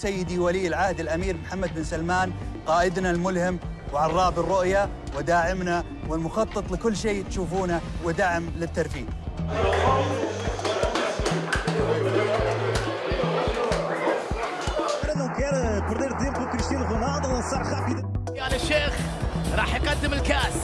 سيدي ولي العهد الأمير محمد بن سلمان قائدنا الملهم وعراب الرؤية وداعمنا والمخطط لكل شيء تشوفونه ودعم للترفيه. يا الشيخ راح يقدم الكاس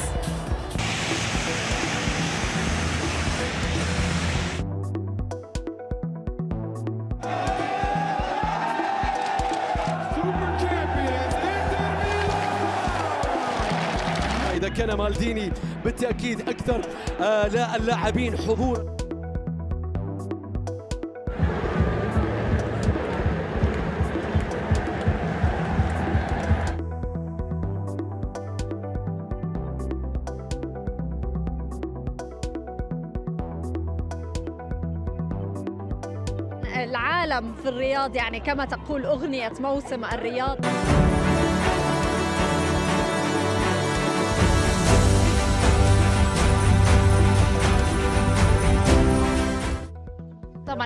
إذا كان مالديني بالتأكيد أكثر آه، لا اللاعبين حضور. العالم في الرياض يعني كما تقول أغنية موسم الرياض.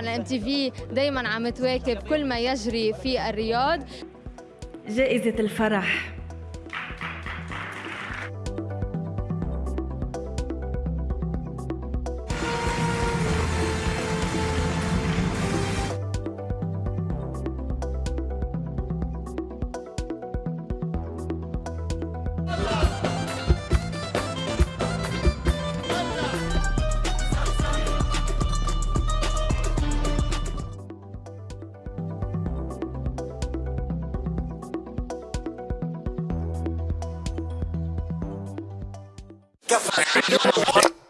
طبعا الام تي في دائما عم تواكب كل ما يجري في الرياض. جائزة الفرح. Get the fuck